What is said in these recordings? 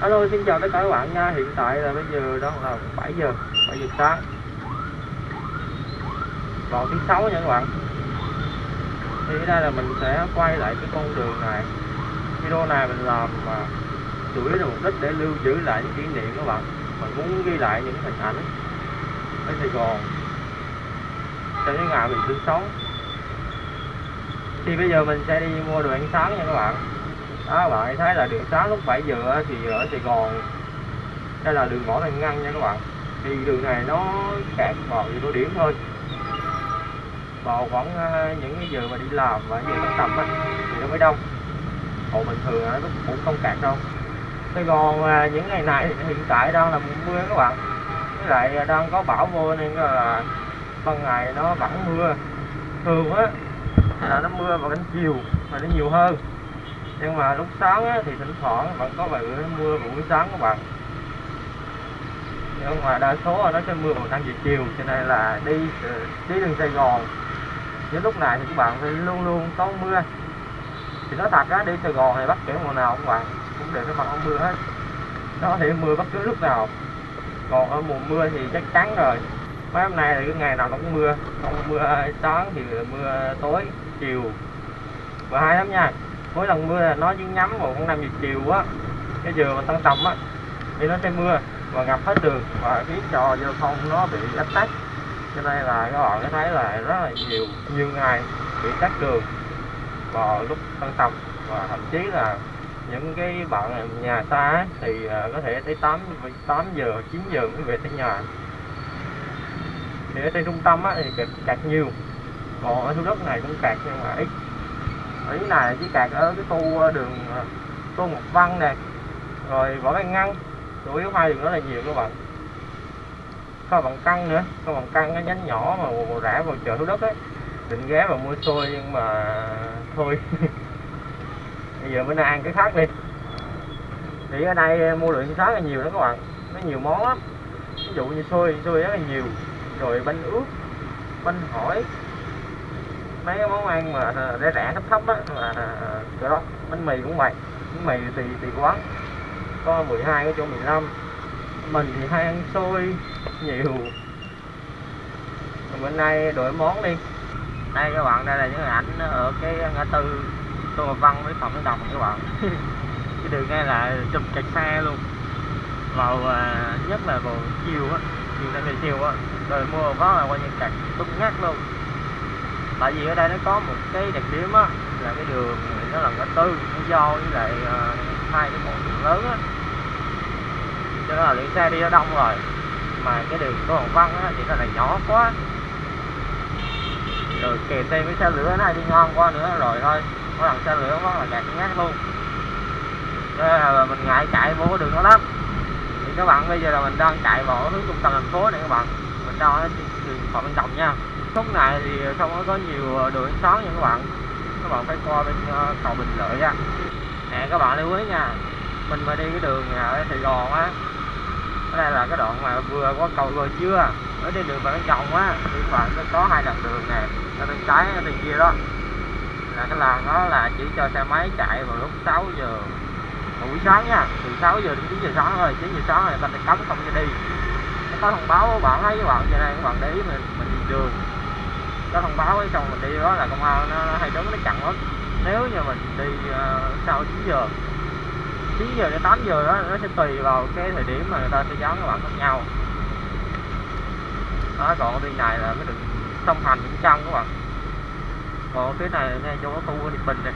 Alo, xin chào tất cả các bạn nha. Hiện tại là bây giờ đang là 7 giờ 7 giờ sáng. Vào thứ sáu nha các bạn. Thì đây là mình sẽ quay lại cái con đường này. Video này mình làm mà chủ yếu là mục đích để lưu giữ lại những kỷ niệm các bạn. Mình muốn ghi lại những hình ảnh ở Sài Gòn Trong những ngày mình sinh sống Thì bây giờ mình sẽ đi mua đồ ăn sáng nha các bạn đó bạn thấy là đường sáng lúc 7 giờ thì ở Sài Gòn. Đây là đường ngõ Thành ngăn nha các bạn. Thì đường này nó kẹt vào nhiều điểm thôi. Vào khoảng à, những cái giờ mà đi làm và giờ tan tầm á, thì nó mới đông. Còn bình thường nó cũng không kẹt đâu. Sài Gòn à, những ngày này hiện tại đang là mùa mưa các bạn. Với lại đang có bão vô nên là ban ngày nó vẫn mưa. Thường á, là nó mưa vào cánh chiều mà nó nhiều hơn nhưng mà lúc sáng á, thì thỉnh thoảng vẫn có vài bữa mưa vào buổi sáng các bạn. Nhưng mà đa số nó sẽ mưa vào năm giờ chiều cho nên là đi đi đường Sài Gòn. Những lúc này thì các bạn phải luôn luôn có mưa. Thì nói thật á đi Sài Gòn hay bất kể mùa nào các bạn cũng đều phải mặc áo mưa hết. Nó có thể mưa bất cứ lúc nào. Còn ở mùa mưa thì chắc chắn rồi. Mấy hôm nay là cái ngày nào cũng mưa. Không mưa sáng thì mưa tối chiều. Và hai lắm nha mỗi lần mưa là nó chỉ nhắm vào khoảng năm giờ chiều á cái dừa mà tăng tầm á thì nó sẽ mưa và ngập hết đường và khiến cho giao thông nó bị ách tắc. Cho nên là các bạn có thấy là rất là nhiều nhiều ngày bị tắc đường vào lúc tăng tầm. Và thậm chí là những cái bạn nhà xa thì à, có thể tới 8 8 giờ 9 giờ mới về tới nhà. Thì ở trên trung tâm á, thì kẹt, kẹt nhiều. Còn ở thủ đất này cũng kẹt nhưng mà ít ý này chỉ kẹt ở cái khu ờ, đường ờ, tô một văn nè, rồi võ văn ngăn. Chủ yếu hai đường đó là nhiều các bạn. Có bằng căng nữa có bằng căng cái nhánh nhỏ mà rẽ vào chợ thủ đất ấy định ghé vào mua xôi nhưng mà thôi. Bây giờ bữa nay ăn cái khác đi. Thì ở đây ờ, mua lượng sáng là nhiều đó các bạn. Nó nhiều món lắm. Ví dụ như xôi xôi rất là nhiều. Rồi bánh ướt bánh hỏi mấy cái món ăn mà ờ, rẻ rẻ, thấp thấp á là cái ờ, đó, bánh mì cũng vậy. Bánh mì thì thì quán có 12 có chỗ 15 mình thì hay ăn xôi nhiều. Còn bữa nay đổi món đi. Đây, các bạn, đây là những ảnh ở cái ngã tư Tô Ngọc Văn với Phạm Đức Đồng các bạn. Cái đường ngay là chụp kẹt xe luôn. Vào ờ, nhất là vào chiều á, chiều nay chiều á. Rồi mua có là coi như kẹt tung ngắt luôn tại vì ở đây nó có một cái đặc điểm á, là cái đường nó là ngã tư, nó do với lại à, hai cái con đường lớn á. Cho nên là lượng xe đi nó đông rồi, mà cái đường của hồng văn á, thì nó là nhỏ quá. Rồi kề thêm với xe lửa này đi ngon quá nữa, rồi thôi, có lần xe lửa quá là đẹp ngát luôn. Nên là mình ngại chạy vô cái đường đó lắm. Thì các bạn bây giờ là mình đang chạy vào hướng trung tâm thành phố này các bạn. Mình đang ở đường phạm văn đồng nha khúc này thì không có nhiều đường xóm nha các bạn. Các bạn phải qua bên ờ, cầu Bình Lợi nha. nè, các bạn lưu ý nha. Mình mà đi cái đường ờ, ở Sài Gòn á đây là cái đoạn mà vừa qua cầu rồi chưa. Ở trên đường Phạm Chồng á, thì các bạn có hai đoạn đường nè ở bên trái ở bên kia đó. Là cái làn đó là chỉ cho xe máy chạy vào lúc 6 giờ buổi sáng nha. Từ 6 giờ đến 9 giờ sáng thôi 9 giờ sáng là ta cấm không cho đi. Nó có thông báo bạn thấy các bạn, cho nên các bạn để ý mình mình đi đường có thông báo ấy xong mình đi đó là công an nó, hay đứng nó chặn lắm nếu như mình đi uh, sau 9 giờ 9 giờ đến 8 giờ đó nó sẽ tùy vào cái thời điểm mà người ta sẽ dán các bạn khác nhau. Đó còn bên này là cái đường sông hành cũng trong các bạn. Còn cái này ngay chỗ khu Điệp Bình này.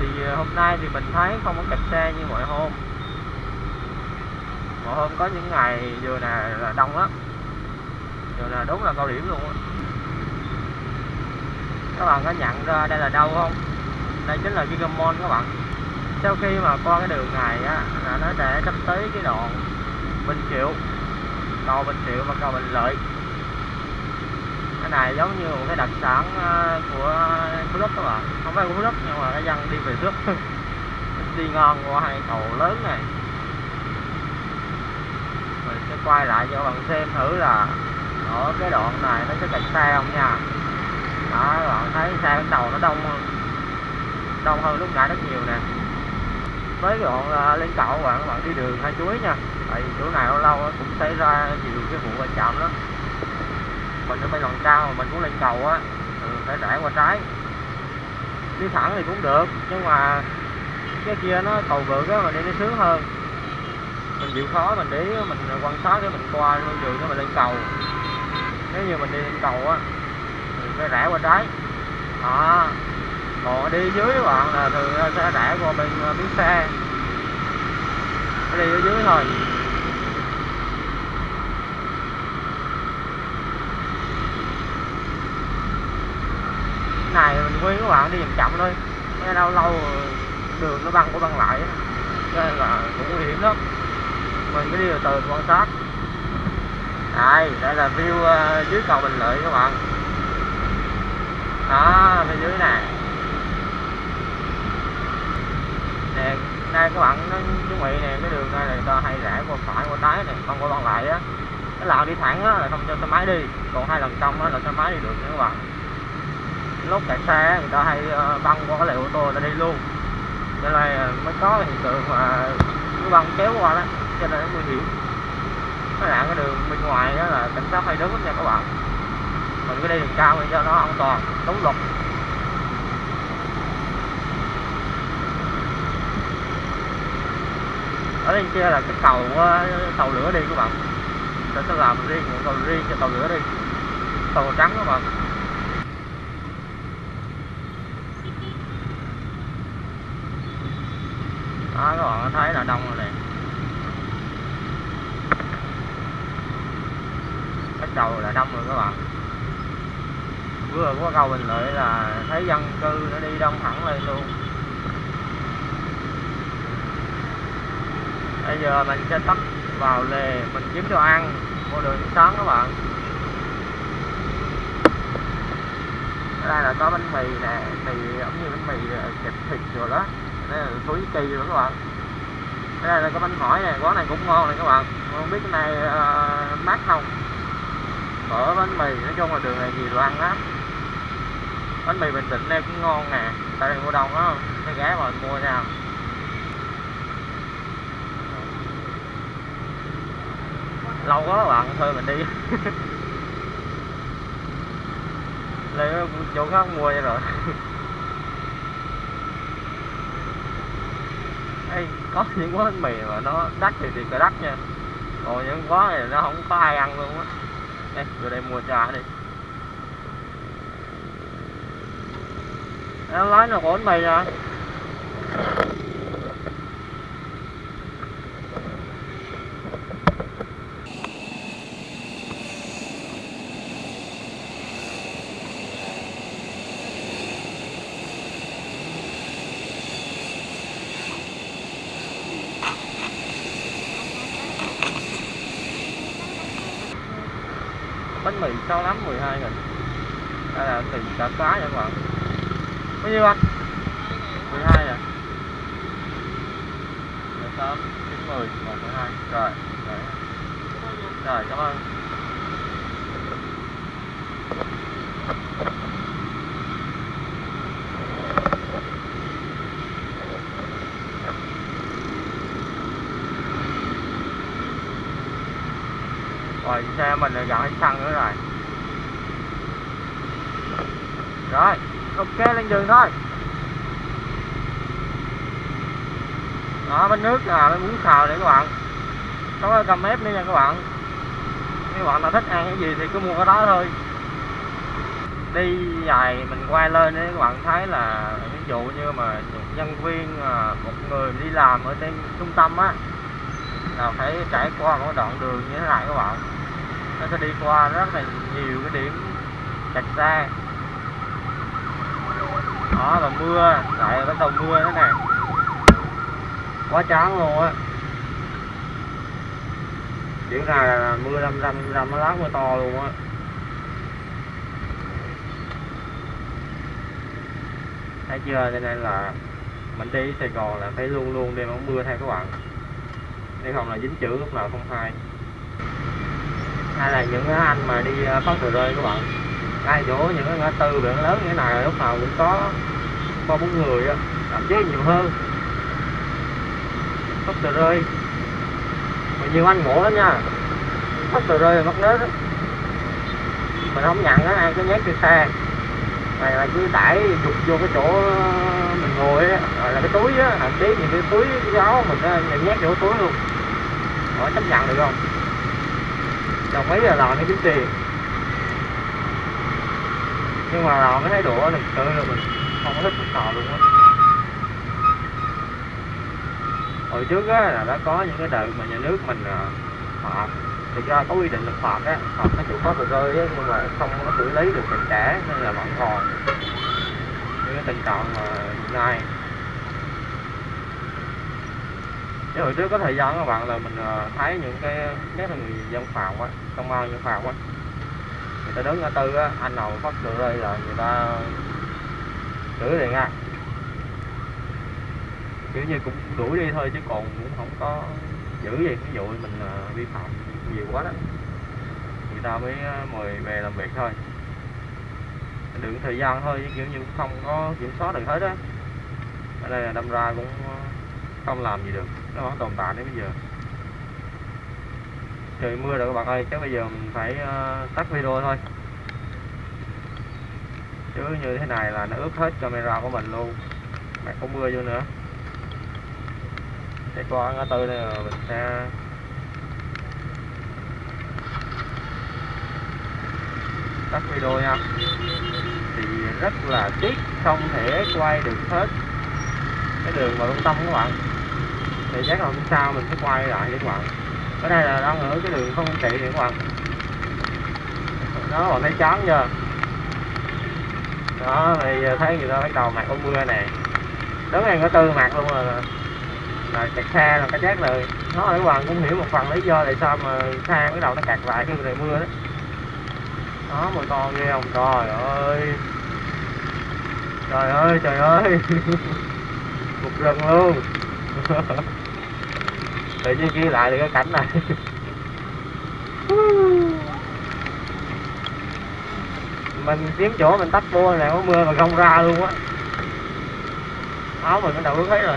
Thì ờ, hôm nay thì mình thấy không có kẹt xe như mọi hôm. Mọi hôm có những ngày vừa nè là đông lắm giờ là đúng là cao điểm luôn á. Các bạn có nhận ra đây là đâu không? Đây chính là Gigamon các bạn. Sau khi mà qua cái đường này á, là nó sẽ sắp tới cái đoạn Bình Triệu. Cầu Bình Triệu và cầu Bình Lợi. Cái này giống như một cái đặc sản ờ, của Phú Đức các bạn. Không phải của Phú Đức nhưng mà cái dân đi về trước đi ngon qua hai cầu lớn này. Mình sẽ quay lại cho các bạn xem thử là ở cái đoạn này nó sẽ kẹt xe không nha? Đó, bạn thấy xe bên đầu nó đông hơn. Đông hơn lúc nãy rất nhiều nè. Với đoạn ờ, lên cầu các bạn bạn đi đường hai chuối nha. Tại vì chỗ này lâu lâu cũng xảy ra nhiều cái vụ va chạm đó mình ở bên lần cao mà mình muốn lên cầu á phải rẽ qua trái. Đi thẳng thì cũng được, nhưng mà cái kia nó cầu vượt á, mình đi nó sướng hơn. Mình chịu khó mình để mình quan sát để mình qua luôn đường để mình lên cầu nếu như mình đi lên cầu á, thì sẽ rẽ qua trái. Đó. Còn đi dưới các bạn là thường sẽ rẽ qua bên ờ, bến xe. Đi ở dưới thôi. Này, mình khuyên các bạn đi chậm chậm thôi. Nghe đâu lâu đường nó băng của băng lại cho nên là cũng nguy hiểm lắm. Mình cứ đi từ từ quan sát đây đây là view uh, dưới cầu bình lợi các bạn. Đó bên dưới này, nè đây các bạn nó chuẩn bị nè cái đường này là ta hay rẽ qua phải qua trái này không qua băng lại á. Cái làn đi thẳng á là không cho xe máy đi. Còn hai lần trong á là xe máy đi được nha các bạn. Lúc chạy xe người ta hay ờ, băng qua cái lề ô tô người ta đi luôn. Cho nên mới có hiện tượng mà cứ băng kéo qua đó cho nên nó nguy hiểm cái nạn cái đường bên ngoài đó là cảnh sát hay đứng nha các bạn. Mình cứ đi đường cao để cho nó an toàn, đúng luật. Ở đây kia là cái cầu ờ, tàu lửa đi các bạn. Sẽ sẽ làm riêng một cầu riêng cho tàu lửa đi. Tàu trắng các bạn. Đó, các bạn thấy là đông rồi nè cái cầu là đông rồi các bạn. Vừa qua cầu bình lợi là thấy dân cư nó đi đông thẳng lên luôn. Bây giờ mình sẽ tấp vào lề mình kiếm đồ ăn mua đường sáng các bạn. Ở đây là có bánh mì nè mì giống như bánh mì ờ, kẹp thịt rồi đó. Đây là túi kỳ rồi các bạn. Ở đây là có bánh hỏi nè quán này cũng ngon này các bạn. Không biết cái này uh, mát không? Phở bánh mì nói chung là đường này nhiều đồ ăn lắm. Bánh mì bình định đây cũng ngon nè tại đây mua đông á cái ghé mà mua nha. Lâu quá các bạn thôi mình đi. Lên chỗ khác mua vậy rồi. Ê, có những quán bánh mì mà nó đắt thì thì cái đắt nha. Còn những quán này nó không có ai ăn luôn á đây vô đây mua trà đi em lái nó của mày rồi nè bánh mì 6 lắm 12 nghìn đây là tiền cả cá nha các bạn bao nhiêu anh 12 à? 18 9 10 1, 12 Rồi, rồi Rồi, cảm ơn. Rồi, xe mình là gần hết xăng nữa rồi. Rồi, ok, lên đường thôi. Đó, bánh nước là bánh bún xào này các bạn. Có cầm ép nữa nha các bạn. Các bạn nào thích ăn cái gì thì cứ mua cái đó thôi. Đi dài mình quay lên đấy, các bạn thấy là ví dụ như mà nhân viên à, một người đi làm ở trên trung tâm á, là phải trải qua một đoạn đường như thế này các bạn nó sẽ đi qua rất là nhiều cái điểm kẹt xe đó, là mưa, lại bắt đầu mưa thế này quá chán luôn á. Kiểu này là mưa râm râm râm, nó mưa to luôn á. Thấy chưa? Cho nên là mình đi Sài Gòn là phải luôn luôn đem áo mưa theo các bạn. Nếu không là dính chữ lúc nào không hay hay là những anh mà đi ờ, phát tờ rơi các bạn? Ai chỗ những cái ngã tư biển lớn như thế này lúc nào cũng có ba bốn người á thậm chí nhiều hơn. Phát tờ rơi. Mà nhiều anh ngộ lắm nha. Phát tờ rơi mất nết mình không nhận á ai cứ nhét trên xe. Này là cứ tải dục vô cái chỗ ờ, mình ngồi á là cái túi á thậm chí những cái túi cái áo mình nhét vô túi luôn. Hỏi chấp nhận được không? Đồng ý là làm cái kiếm tiền. Nhưng mà làm cái thái độ này tự là mình không có thích chút nào luôn á. Hồi trước á là đã có những cái đợt mà nhà nước mình à, phạt. Thì ra có quy định là phạt á, phạt nó chủ có tờ rơi á, nhưng mà không có xử lý được tình trả nên là vẫn còn. Những cái tình trạng mà hiện nay chứ hồi trước có thời gian các bạn, là mình ờ, thấy những cái nhất là người dân phòng á công an dân phòng á, người ta đứng ở tư á, anh nào phát được đây là người ta chửi liền nha kiểu như cũng đuổi đi thôi chứ còn cũng không có giữ gì, ví dụ mình ờ, vi phạm nhiều quá đó, người ta mới ờ, mời về làm việc thôi. Được thời gian thôi chứ kiểu như cũng không có kiểm soát được hết á. Ở đây là đâm ra cũng không làm gì được. Nó vẫn tồn tại đến bây giờ. Trời mưa rồi các bạn ơi chắc bây giờ mình phải uh, tắt video thôi. Chứ như thế này là nó ướt hết camera của mình luôn. Mà có mưa vô nữa. Để qua ngã tư này mình sẽ tắt video nha. Thì rất là tiếc không thể quay được hết cái đường vào trung tâm các bạn thì chắc là hôm sau mình sẽ quay lại để các bạn ở đây là đang ở cái đường không trị này các bạn. Đó bạn thấy chán chưa? Đó thì thấy người ta bắt đầu mặc có mưa nè đứng ngay có tư mặt luôn rồi là kẹt xe là cái chết rồi, nó các bạn cũng hiểu một phần lý do tại sao mà xe bắt đầu nó kẹt lại khi trời mưa đó. Đó mà to ghê không? Trời ơi. Trời ơi trời ơi. Một rừng luôn. tự nhiên ghi lại được cái cảnh này. Mình kiếm chỗ mình tắt bua này có mưa mà không ra luôn á. Áo mình nó đầu ướt hết rồi.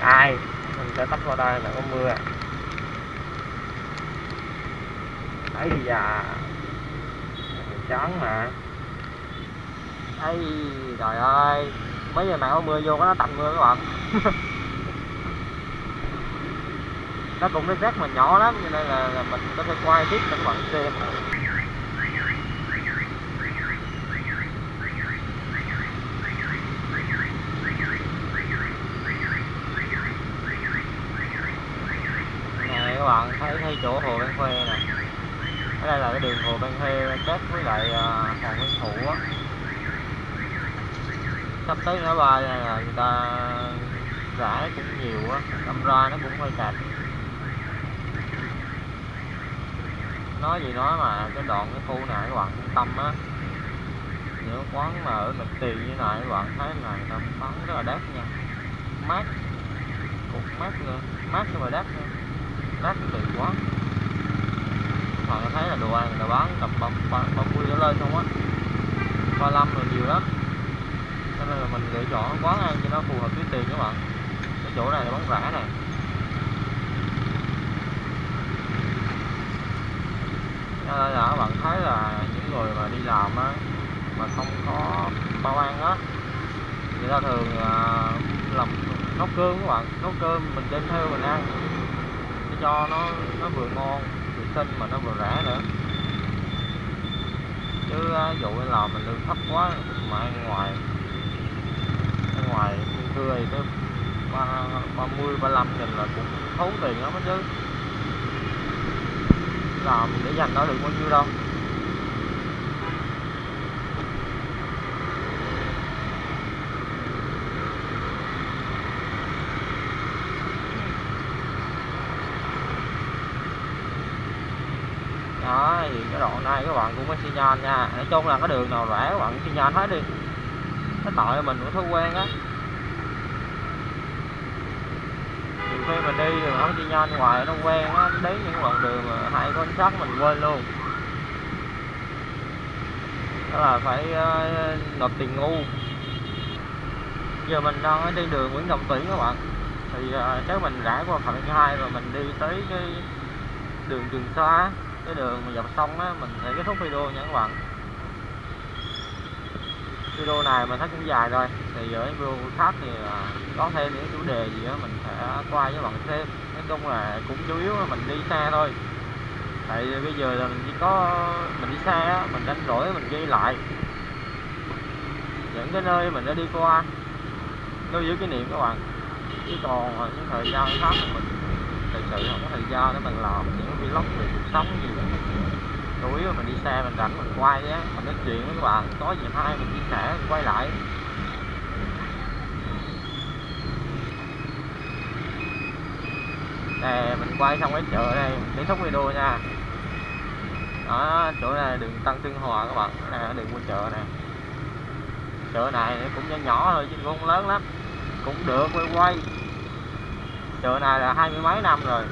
Ai mình sẽ tắt vào đây là có mưa. Ấy da chán mà. Ấy trời ơi mấy giờ nào có mưa vô nó tạnh mưa các bạn nó cũng cái rác mà nhỏ lắm cho nên là, là mình có thể quay tiếp cho các bạn xem các bạn thấy thấy chỗ hồ Ban Khuê nè. Ở đây là cái đường hồ Ban Khuê kết với lại à, uh, Hoàng Nguyên Thủ á. Sắp tới ngã ba là người ta rải cũng nhiều á đâm ra nó cũng hơi sạch. Nói gì nói mà, cái đoạn cái khu này các bạn trung tâm á. Những quán mà ở mặt tiền như này các bạn thấy là nó bán rất là đắt nha. Mát. Cũng mát nữa mát nhưng mà đắt nữa đắt tiền quá. Bạn thấy là đồ ăn người ta bán tầm ba mươi trở lên không á. Ba lăm rồi nhiều lắm. Cho nên là mình lựa chọn quán ăn cho nó phù hợp với tiền các bạn. Cái chỗ này là bán rẻ này cho nên là các bạn thấy là những người mà đi làm á mà không có bao ăn á người ta thường uh, làm nấu cơm các bạn nấu cơm mình đem theo mình ăn. Để cho nó nó vừa ngon vệ sinh mà nó vừa rẻ nữa. Chứ uh, dụ như là mình lương thấp quá mà ăn ngoài ăn ngoài thưa thì ba ba mươi ba mươi nghìn là cũng thốn tiền lắm đó chứ làm để dành nó được bao nhiêu đâu. Đó thì cái đoạn này các bạn cũng có xi nhan nha. Nói chung là cái đường nào rẻ các bạn xi nhan hết đi. Cái tội mình cũng thói quen á nhiều khi mình đi rồi nó đi nhanh ngoài nó quen á đến những đoạn đường mà hay có ánh mình quên luôn. Đó là phải uh, nộp tiền ngu. Giờ mình đang đi đường Nguyễn Đồng Tuyển các bạn. Thì thì uh, nếu mình rẽ qua phần thứ hai rồi mình đi tới cái đường Trường Sa. Cái đường mà dọc sông á mình sẽ kết thúc video nha các bạn video này mình thấy cũng dài rồi thì ở video khác thì à, có thêm những chủ đề gì đó mình sẽ qua với bạn xem. Nói chung là cũng chủ yếu là mình đi xe thôi. Tại bây giờ là mình chỉ có, mình đi xe á, mình đánh rỗi mình ghi lại. Những cái nơi mình đã đi qua. Lưu giữ kỷ niệm các bạn. Chứ còn những thời gian khác thì mình thực sự không có thời gian để mình làm những vlog về cuộc sống gì. đó yếu mình đi xe mình rảnh mình quay á, mình nói chuyện với các bạn, có gì hay mình chia sẻ, mình quay lại. Nè, mình quay xong cái chợ đây kết thúc video nha. Đó, chỗ này đường Tăng Tương Hòa các bạn nè này đường qua chợ nè. Chợ này cũng nhỏ nhỏ thôi chứ cũng không lớn lắm, cũng được, quay quay. Chợ này là hai mươi mấy năm rồi.